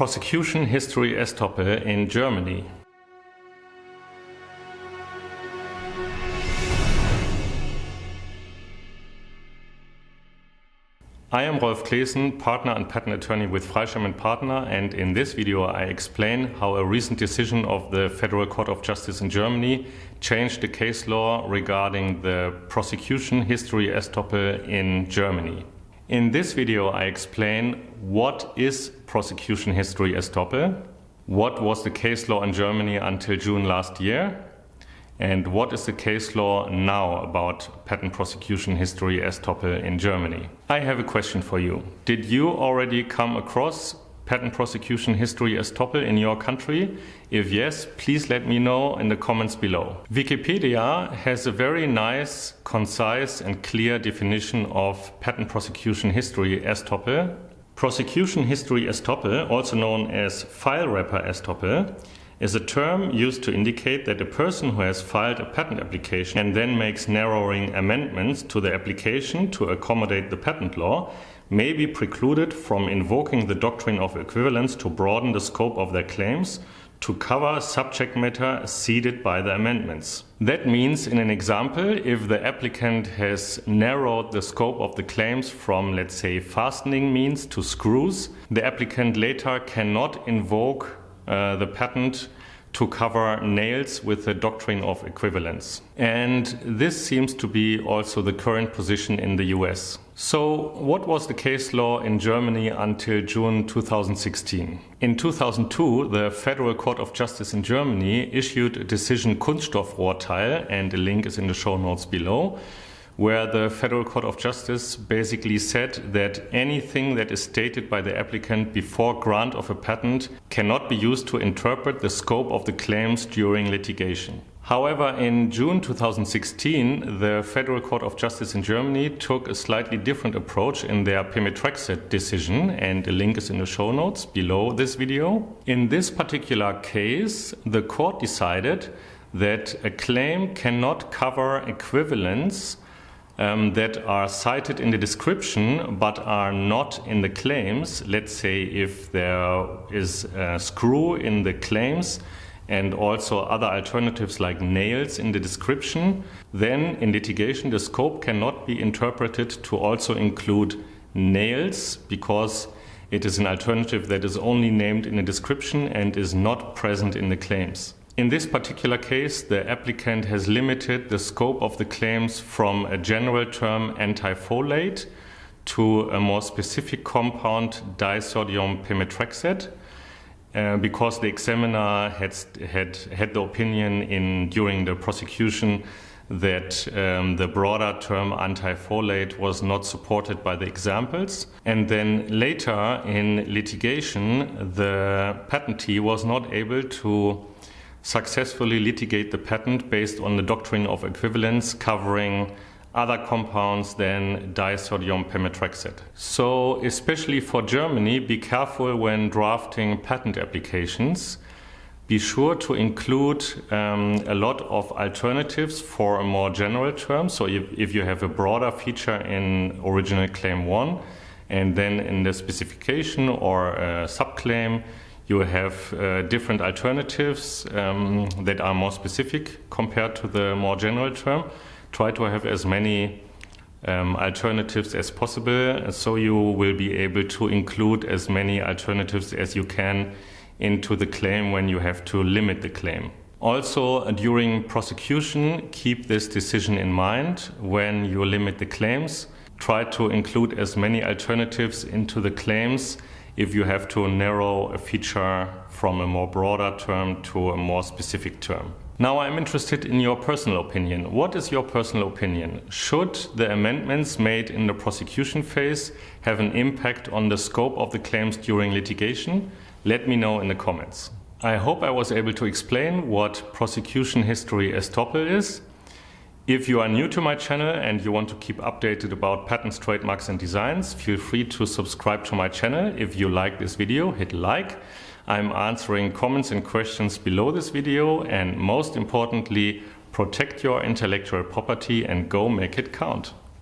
Prosecution History Estoppel in Germany. I am Rolf Claessen, partner and patent attorney with Freischem & Partner and in this video I explain how a recent decision of the Federal Court of Justice in Germany changed the case law regarding the prosecution history estoppel in Germany. In this video I explain what is prosecution history estoppel, what was the case law in Germany until June last year, and what is the case law now about patent prosecution history estoppel in Germany? I have a question for you. Did you already come across patent prosecution history estoppel in your country? If yes, please let me know in the comments below. Wikipedia has a very nice, concise and clear definition of patent prosecution history estoppel. Prosecution history estoppel, also known as file wrapper estoppel, is a term used to indicate that a person who has filed a patent application and then makes narrowing amendments to the application to accommodate the patent law may be precluded from invoking the doctrine of equivalence to broaden the scope of their claims to cover subject matter ceded by the amendments. That means, in an example, if the applicant has narrowed the scope of the claims from, let's say, fastening means to screws, the applicant later cannot invoke uh, the patent to cover nails with the doctrine of equivalence. And this seems to be also the current position in the US. So, what was the case law in Germany until June 2016? In 2002, the Federal Court of Justice in Germany issued a decision Kunststoffrohrteil, and the link is in the show notes below, where the Federal Court of Justice basically said that anything that is stated by the applicant before grant of a patent cannot be used to interpret the scope of the claims during litigation. However, in June 2016, the Federal Court of Justice in Germany took a slightly different approach in their Pemetrexed decision, and a link is in the show notes below this video. In this particular case, the court decided that a claim cannot cover equivalence um, that are cited in the description but are not in the claims. Let's say if there is a screw in the claims and also other alternatives like nails in the description, then in litigation the scope cannot be interpreted to also include nails because it is an alternative that is only named in the description and is not present in the claims. In this particular case, the applicant has limited the scope of the claims from a general term antifolate to a more specific compound disodium pemetrexed uh, because the examiner had, had had the opinion in during the prosecution that um, the broader term antifolate was not supported by the examples. And then later in litigation, the patentee was not able to successfully litigate the patent based on the doctrine of equivalence covering other compounds than disodium pemetrexed. So, especially for Germany, be careful when drafting patent applications. Be sure to include um, a lot of alternatives for a more general term. So, if, if you have a broader feature in original claim 1 and then in the specification or a subclaim, you have uh, different alternatives um, that are more specific compared to the more general term. Try to have as many um, alternatives as possible so you will be able to include as many alternatives as you can into the claim when you have to limit the claim. Also, during prosecution, keep this decision in mind when you limit the claims. Try to include as many alternatives into the claims if you have to narrow a feature from a more broader term to a more specific term. Now I'm interested in your personal opinion. What is your personal opinion? Should the amendments made in the prosecution phase have an impact on the scope of the claims during litigation? Let me know in the comments. I hope I was able to explain what prosecution history estoppel is if you are new to my channel and you want to keep updated about patents, trademarks and designs, feel free to subscribe to my channel. If you like this video, hit like. I'm answering comments and questions below this video and most importantly, protect your intellectual property and go make it count.